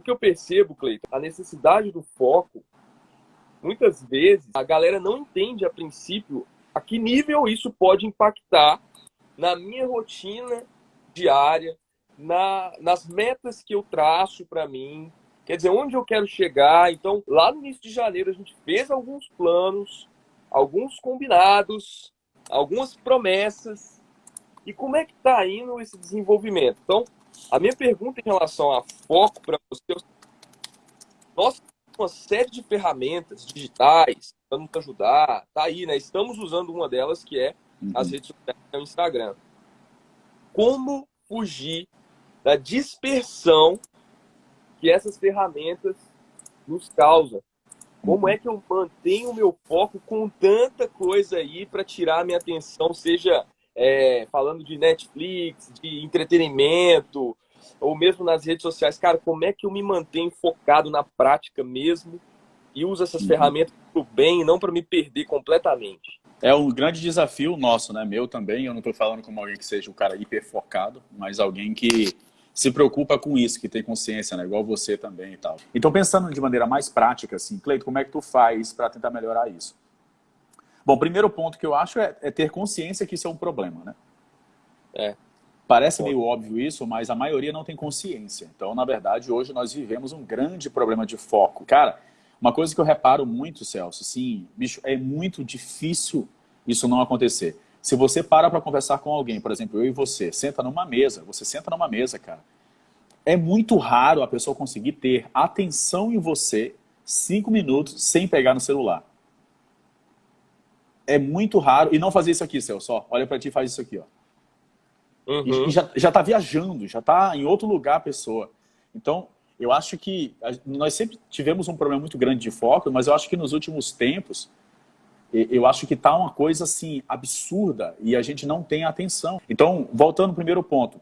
o que eu percebo, Cleiton, a necessidade do foco, muitas vezes a galera não entende a princípio a que nível isso pode impactar na minha rotina diária, na, nas metas que eu traço para mim, quer dizer, onde eu quero chegar. Então, lá no início de janeiro, a gente fez alguns planos, alguns combinados, algumas promessas. E como é que está indo esse desenvolvimento? Então, a minha pergunta em relação a foco para você, é nós temos uma série de ferramentas digitais para nos ajudar, tá aí, né? Estamos usando uma delas que é uhum. as redes sociais, o Instagram. Como fugir da dispersão que essas ferramentas nos causam? Como é que eu mantenho o meu foco com tanta coisa aí para tirar a minha atenção, seja é, falando de Netflix, de entretenimento, ou mesmo nas redes sociais. Cara, como é que eu me mantenho focado na prática mesmo e uso essas uhum. ferramentas para o bem e não para me perder completamente? É um grande desafio nosso, né? Meu também. Eu não estou falando como alguém que seja um cara hiper focado, mas alguém que se preocupa com isso, que tem consciência, né? Igual você também e tal. Então, pensando de maneira mais prática, assim, Cleito, como é que tu faz para tentar melhorar isso? Bom, o primeiro ponto que eu acho é, é, ter consciência que isso é um problema, né? É. Parece meio óbvio isso, mas a maioria não tem consciência. Então, na verdade, hoje nós vivemos um grande problema de foco. Cara, uma coisa que eu reparo muito, Celso, sim, bicho, é muito difícil isso não acontecer. Se você para para conversar com alguém, por exemplo, eu e você, senta numa mesa, você senta numa mesa, cara. É muito raro a pessoa conseguir ter atenção em você cinco minutos sem pegar no celular. É muito raro. E não fazer isso aqui, Celso. Ó, olha para ti e faz isso aqui, ó. Uhum. E já, já tá viajando, já tá em outro lugar a pessoa. Então, eu acho que nós sempre tivemos um problema muito grande de foco, mas eu acho que nos últimos tempos, eu acho que tá uma coisa assim absurda e a gente não tem atenção. Então, voltando ao primeiro ponto,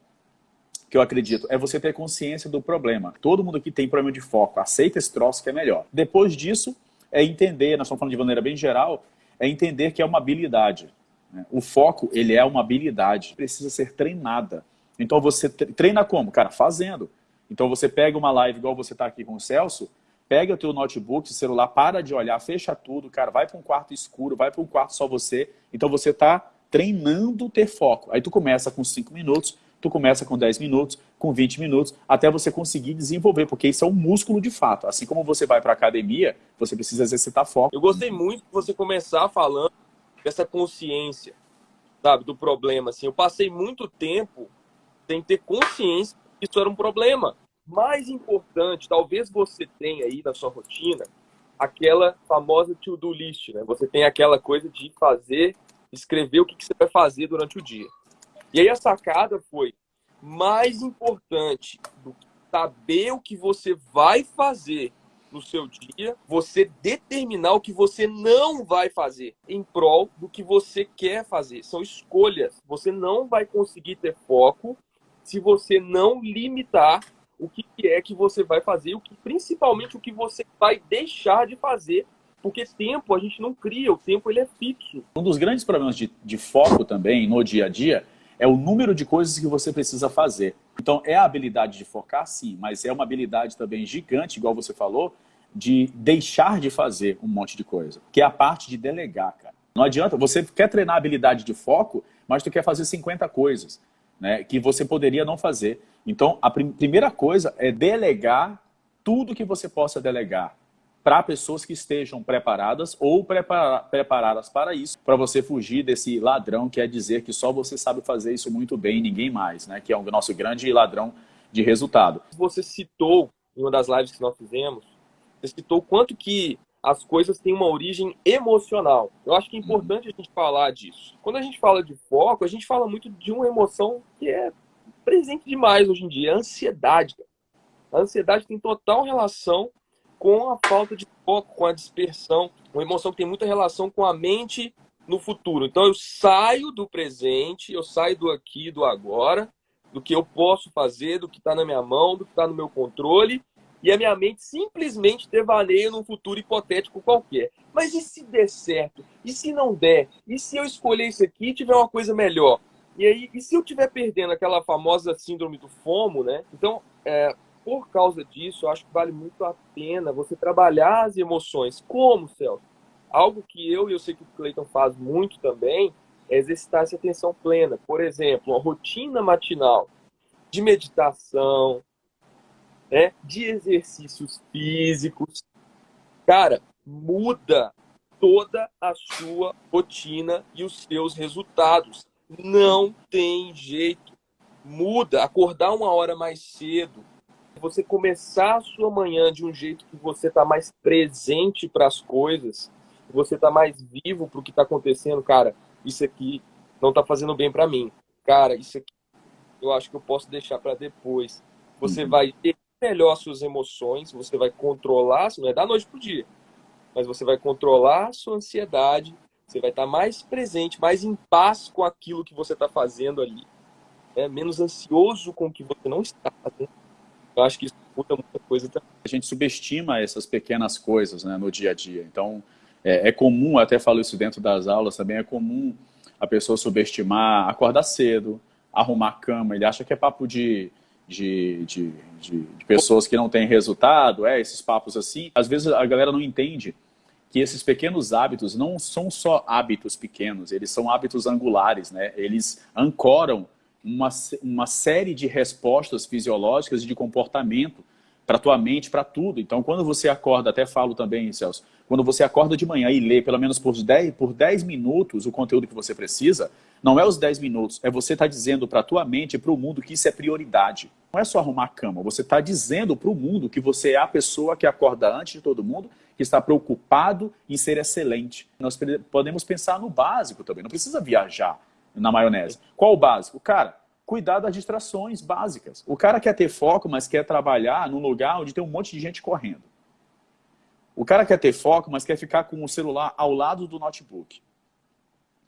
que eu acredito, é você ter consciência do problema. Todo mundo que tem problema de foco, aceita esse troço que é melhor. Depois disso, é entender, nós estamos falando de maneira bem geral, é entender que é uma habilidade. Né? O foco, ele é uma habilidade, precisa ser treinada. Então você treina como? Cara, fazendo. Então você pega uma live igual você está aqui com o Celso, pega o teu notebook, celular, para de olhar, fecha tudo, cara, vai para um quarto escuro, vai para um quarto só você. Então você está treinando ter foco. Aí tu começa com 5 minutos, tu começa com 10 minutos, com 20 minutos, até você conseguir desenvolver, porque isso é um músculo de fato. Assim como você vai para academia, você precisa exercitar foco. Eu gostei muito de você começar falando essa consciência, sabe, do problema. Assim, eu passei muito tempo sem ter consciência que isso era um problema. Mais importante, talvez você tenha aí na sua rotina aquela famosa to-do list, né? Você tem aquela coisa de fazer, escrever o que você vai fazer durante o dia. E aí a sacada foi mais importante do que saber o que você vai fazer no seu dia, você determinar o que você não vai fazer em prol do que você quer fazer. São escolhas. Você não vai conseguir ter foco se você não limitar o que é que você vai fazer, o que principalmente o que você vai deixar de fazer porque tempo a gente não cria, o tempo ele é fixo. Um dos grandes problemas de, de, foco também no dia a dia é o número de coisas que você precisa fazer. Então é a habilidade de focar sim, mas é uma habilidade também gigante, igual você falou, de deixar de fazer um monte de coisa, que é a parte de delegar, cara. Não adianta, você quer treinar a habilidade de foco, mas tu quer fazer 50 coisas, né, que você poderia não fazer. Então, a prim primeira coisa é delegar tudo que você possa delegar para pessoas que estejam preparadas ou prepara preparadas para isso, para você fugir desse ladrão que é dizer que só você sabe fazer isso muito bem ninguém mais, né, que é o nosso grande ladrão de resultado. Você citou em uma das lives que nós fizemos você citou quanto que as coisas têm uma origem emocional. Eu acho que é importante a gente falar disso. Quando a gente fala de foco, a gente fala muito de uma emoção que é presente demais hoje em dia, a ansiedade. A ansiedade tem total relação com a falta de foco, com a dispersão, uma emoção que tem muita relação com a mente no futuro. Então eu saio do presente, eu saio do aqui, do agora, do que eu posso fazer, do que está na minha mão, do que está no meu controle, e a minha mente simplesmente devaneia num futuro hipotético qualquer. Mas e se der certo? E se não der? E se eu escolher isso aqui e tiver uma coisa melhor? E aí, e se eu estiver perdendo aquela famosa síndrome do FOMO, né? Então, é, por causa disso, eu acho que vale muito a pena você trabalhar as emoções. Como, Celso? Algo que eu e eu sei que o Cleiton faz muito também é exercitar essa atenção plena. Por exemplo, uma rotina matinal de meditação, né, de exercícios físicos. Cara, muda toda a sua rotina e os seus resultados. Não tem jeito. Muda. Acordar uma hora mais cedo. Você começar a sua manhã de um jeito que você está mais presente para as coisas, você está mais vivo para o que está acontecendo, cara. Isso aqui não está fazendo bem para mim. Cara, isso aqui eu acho que eu posso deixar para depois. Você uhum. vai ter melhor suas emoções, você vai controlar, não é da noite pro dia, mas você vai controlar a sua ansiedade, você vai estar mais presente, mais em paz com aquilo que você está fazendo ali, né? menos ansioso com o que você não está fazendo. Eu acho que isso muda muita coisa também. A gente subestima essas pequenas coisas né, no dia a dia. Então, é, é comum, até falo isso dentro das aulas também, é comum a pessoa subestimar acordar cedo, arrumar a cama. Ele acha que é papo de, de, de, de, de pessoas que não têm resultado, é, esses papos assim. Às vezes a galera não entende que esses pequenos hábitos não são só hábitos pequenos, eles são hábitos angulares, né? Eles ancoram uma, uma série de respostas fisiológicas e de comportamento para tua mente, para tudo. Então, quando você acorda, até falo também, Celso, quando você acorda de manhã e lê pelo menos por 10, por 10 minutos o conteúdo que você precisa, não é os 10 minutos, é você estar tá dizendo para tua mente e para o mundo que isso é prioridade. Não é só arrumar a cama, você está dizendo para o mundo que você é a pessoa que acorda antes de todo mundo, que está preocupado em ser excelente. Nós podemos pensar no básico também, não precisa viajar na maionese. Qual o básico? Cara, cuidar das distrações básicas. O cara quer ter foco, mas quer trabalhar num lugar onde tem um monte de gente correndo. O cara quer ter foco, mas quer ficar com o celular ao lado do notebook.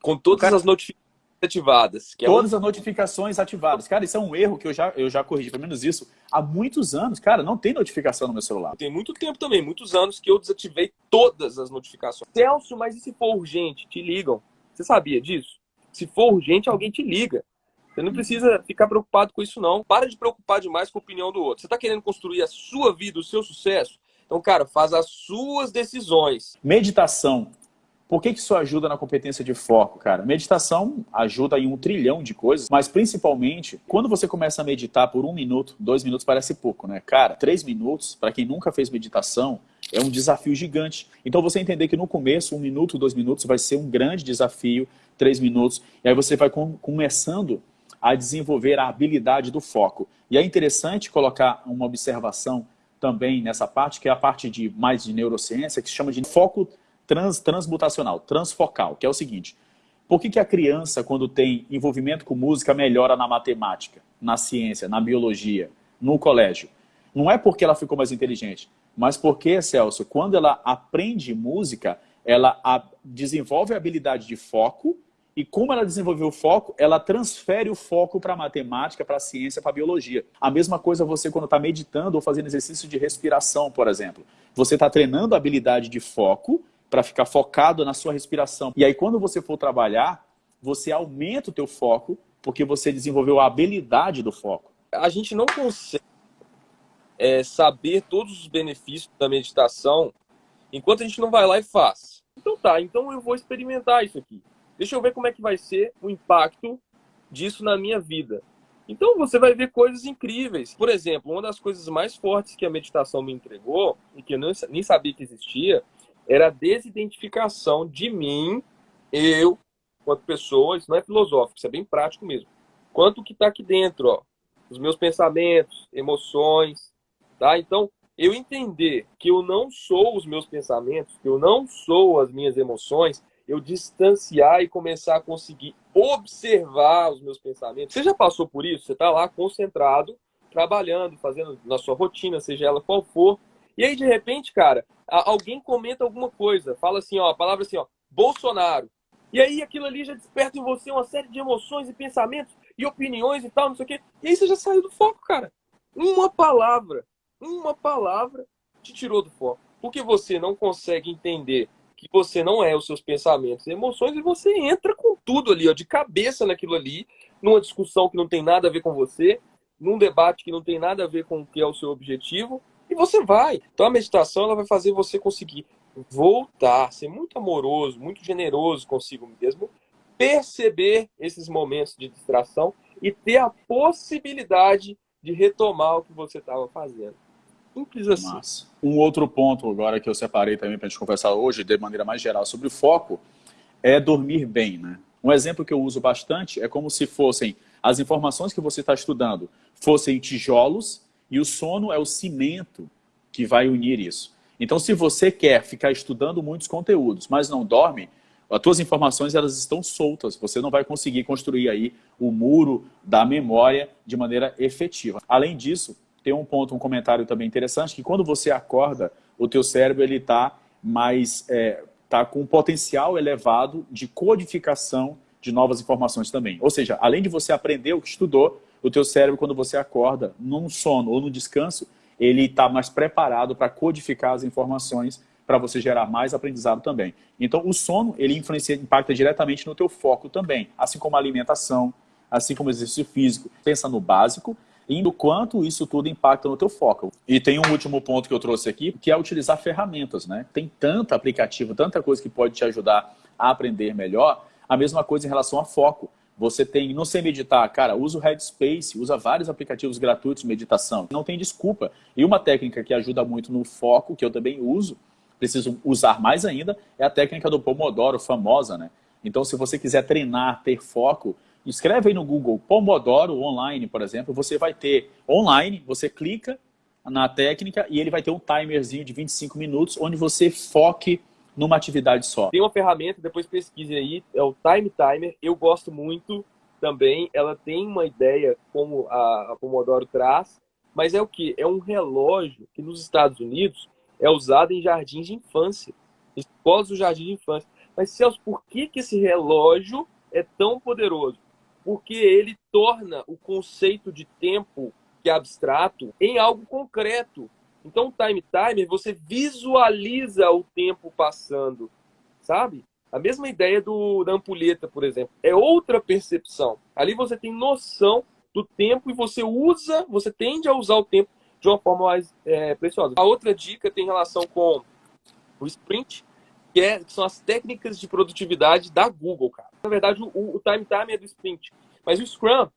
Com todas cara... as notificações ativadas. É Todas as notificações ativadas. Cara, isso é um erro que eu já, eu já corrigi, pelo menos isso, há muitos anos. Cara, não tem notificação no meu celular. Tem muito tempo também, muitos anos que eu desativei todas as notificações. Celso, mas e se for urgente? Te ligam. Você sabia disso? Se for urgente, alguém te liga. Você não precisa ficar preocupado com isso, não. Para de preocupar demais com a opinião do outro. Você está querendo construir a sua vida, o seu sucesso? Então, cara, faz as suas decisões. Meditação por que, que isso ajuda na competência de foco, cara? Meditação ajuda em um trilhão de coisas, mas principalmente, quando você começa a meditar por um minuto, dois minutos parece pouco, né? Cara, três minutos, para quem nunca fez meditação, é um desafio gigante. Então você entender que no começo, um minuto, dois minutos, vai ser um grande desafio, três minutos, e aí você vai com, começando a desenvolver a habilidade do foco. E é interessante colocar uma observação também nessa parte, que é a parte de mais de neurociência, que se chama de foco trans, transmutacional, transfocal, que é o seguinte. Por que, que a criança, quando tem envolvimento com música, melhora na matemática, na ciência, na biologia, no colégio? Não é porque ela ficou mais inteligente, mas porque, Celso, quando ela aprende música, ela a, desenvolve a habilidade de foco e como ela desenvolveu o foco, ela transfere o foco para a matemática, para a ciência, para a biologia. A mesma coisa você quando está meditando ou fazendo exercício de respiração, por exemplo. Você está treinando a habilidade de foco para ficar focado na sua respiração. E aí quando você for trabalhar, você aumenta o teu foco, porque você desenvolveu a habilidade do foco. A gente não consegue é, saber todos os benefícios da meditação enquanto a gente não vai lá e faz. Então tá, então eu vou experimentar isso aqui. Deixa eu ver como é que vai ser o impacto disso na minha vida. Então você vai ver coisas incríveis. Por exemplo, uma das coisas mais fortes que a meditação me entregou, e que eu nem sabia que existia, era a desidentificação de mim, eu, quanto pessoa, isso não é filosófico, isso é bem prático mesmo. Quanto que está aqui dentro, ó, os meus pensamentos, emoções, tá? Então, eu entender que eu não sou os meus pensamentos, que eu não sou as minhas emoções, eu distanciar e começar a conseguir observar os meus pensamentos. Você já passou por isso? Você está lá concentrado, trabalhando, fazendo na sua rotina, seja ela qual for, e aí, de repente, cara, alguém comenta alguma coisa, fala assim, ó, a palavra assim, ó, Bolsonaro. E aí aquilo ali já desperta em você uma série de emoções e pensamentos e opiniões e tal, não sei o quê. E aí você já saiu do foco, cara. Uma palavra, uma palavra te tirou do foco. Porque você não consegue entender que você não é os seus pensamentos e emoções e você entra com tudo ali, ó, de cabeça naquilo ali, numa discussão que não tem nada a ver com você, num debate que não tem nada a ver com o que é o seu objetivo, e você vai. Então a meditação ela vai fazer você conseguir voltar, ser muito amoroso, muito generoso consigo mesmo, perceber esses momentos de distração e ter a possibilidade de retomar o que você estava fazendo. Simples assim. Massa. Um outro ponto agora que eu separei também para a gente conversar hoje, de maneira mais geral, sobre o foco, é dormir bem. Né? Um exemplo que eu uso bastante é como se fossem as informações que você está estudando fossem tijolos e o sono é o cimento que vai unir isso. Então, se você quer ficar estudando muitos conteúdos, mas não dorme, as suas informações elas estão soltas. Você não vai conseguir construir aí o muro da memória de maneira efetiva. Além disso, tem um ponto, um comentário também interessante, que quando você acorda, o teu cérebro ele está mais, é, tá com um potencial elevado de codificação de novas informações também. Ou seja, além de você aprender o que estudou, o teu cérebro, quando você acorda, num sono ou no descanso, ele está mais preparado para codificar as informações para você gerar mais aprendizado também. Então, o sono, ele influencia, impacta diretamente no teu foco também, assim como a alimentação, assim como o exercício físico. Pensa no básico e no quanto isso tudo impacta no teu foco. E tem um último ponto que eu trouxe aqui, que é utilizar ferramentas, né? Tem tanto aplicativo, tanta coisa que pode te ajudar a aprender melhor, a mesma coisa em relação a foco. Você tem, não sei meditar, cara, usa o Headspace, usa vários aplicativos gratuitos de meditação. Não tem desculpa. E uma técnica que ajuda muito no foco, que eu também uso, preciso usar mais ainda, é a técnica do Pomodoro, famosa, né? Então, se você quiser treinar, ter foco, escreve aí no Google Pomodoro online, por exemplo, você vai ter online, você clica na técnica e ele vai ter um timerzinho de 25 minutos, onde você foque numa atividade só? Tem uma ferramenta, depois pesquise aí, é o Time Timer. Eu gosto muito também. Ela tem uma ideia como a, Pomodoro traz, mas é o que? É um relógio que nos Estados Unidos é usado em jardins de infância, escolas do jardim de infância. Mas, Celso, por que, que esse relógio é tão poderoso? Porque ele torna o conceito de tempo que é abstrato em algo concreto. Então, o time timer, você visualiza o tempo passando, sabe? A mesma ideia do, da ampulheta, por exemplo. É outra percepção. Ali você tem noção do tempo e você usa, você tende a usar o tempo de uma forma mais é, preciosa. A outra dica tem relação com o sprint, que, é, que são as técnicas de produtividade da Google, cara. Na verdade, o, o time timer é do sprint. Mas o Scrum,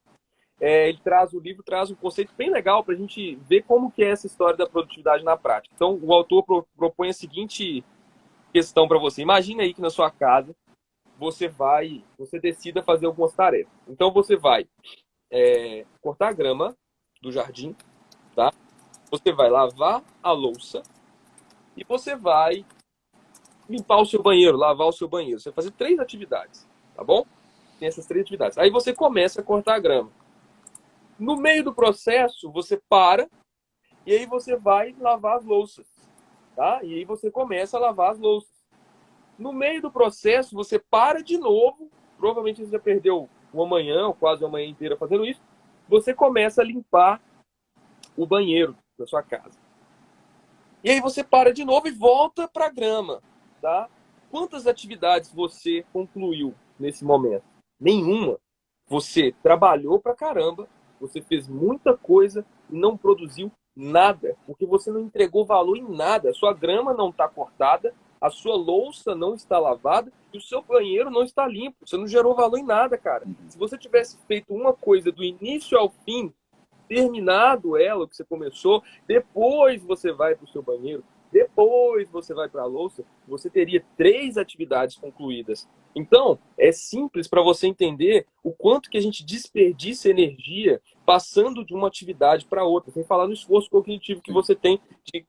é, ele traz o livro traz um conceito bem legal para a gente ver como que é essa história da produtividade na prática. Então, o autor pro, propõe a seguinte questão para você. Imagine aí que na sua casa você vai, você decida fazer algumas tarefas. Então, você vai é, cortar a grama do jardim, tá? Você vai lavar a louça e você vai limpar o seu banheiro, lavar o seu banheiro. Você vai fazer três atividades, tá bom? Tem essas três atividades. Aí você começa a cortar a grama. No meio do processo, você para e aí você vai lavar as louças, tá? E aí você começa a lavar as louças. No meio do processo, você para de novo, provavelmente você já perdeu uma manhã ou quase uma manhã inteira fazendo isso, você começa a limpar o banheiro da sua casa. E aí você para de novo e volta para a grama, tá? Quantas atividades você concluiu nesse momento? Nenhuma. Você trabalhou pra caramba, você fez muita coisa e não produziu nada, porque você não entregou valor em nada. A sua grama não está cortada, a sua louça não está lavada e o seu banheiro não está limpo. Você não gerou valor em nada, cara. Uhum. Se você tivesse feito uma coisa do início ao fim, terminado ela, o que você começou, depois você vai para o seu banheiro, depois você vai para a louça, você teria três atividades concluídas. Então, é simples para você entender o quanto que a gente desperdiça energia passando de uma atividade para outra, sem falar no esforço cognitivo que você tem de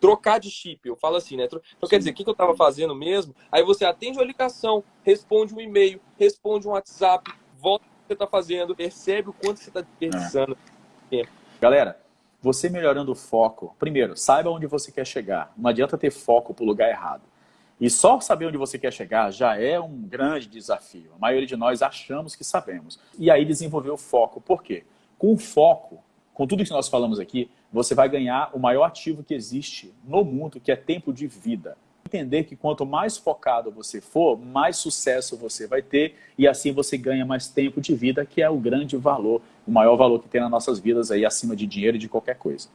trocar de chip. Eu falo assim, né? Então, quer dizer, o que eu estava fazendo mesmo? Aí você atende uma ligação, responde um e-mail, responde um WhatsApp, volta o que você está fazendo, percebe o quanto você está desperdiçando é. tempo. Galera, você melhorando o foco, primeiro, saiba onde você quer chegar. Não adianta ter foco para o lugar errado. E só saber onde você quer chegar já é um grande desafio. A maioria de nós achamos que sabemos. E aí desenvolver o foco. Por quê? Com foco, com tudo que nós falamos aqui, você vai ganhar o maior ativo que existe no mundo, que é tempo de vida. Entender que quanto mais focado você for, mais sucesso você vai ter e assim você ganha mais tempo de vida, que é o grande valor, o maior valor que tem nas nossas vidas aí acima de dinheiro e de qualquer coisa.